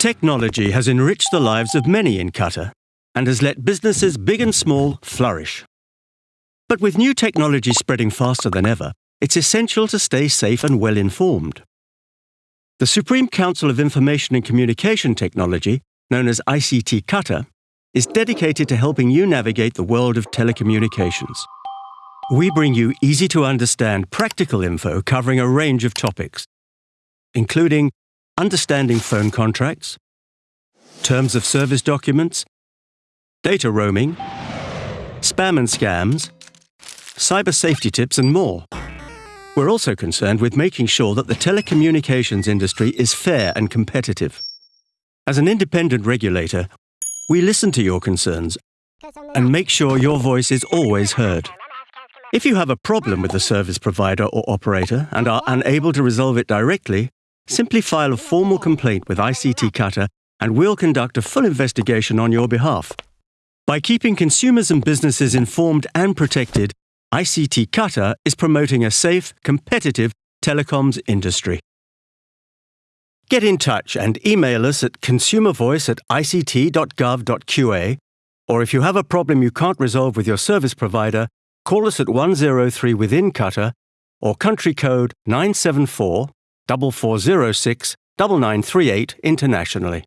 Technology has enriched the lives of many in Qatar and has let businesses big and small flourish. But with new technology spreading faster than ever, it's essential to stay safe and well informed. The Supreme Council of Information and Communication Technology, known as ICT Qatar, is dedicated to helping you navigate the world of telecommunications. We bring you easy to understand practical info covering a range of topics, including understanding phone contracts, terms of service documents, data roaming, spam and scams, cyber safety tips, and more. We're also concerned with making sure that the telecommunications industry is fair and competitive. As an independent regulator, we listen to your concerns and make sure your voice is always heard. If you have a problem with the service provider or operator and are unable to resolve it directly, simply file a formal complaint with ICT Qatar and we'll conduct a full investigation on your behalf. By keeping consumers and businesses informed and protected, ICT Qatar is promoting a safe, competitive telecoms industry. Get in touch and email us at consumervoice at ict.gov.qa, or if you have a problem you can't resolve with your service provider, call us at 103 within Qatar or country code 974 4406 9938 internationally.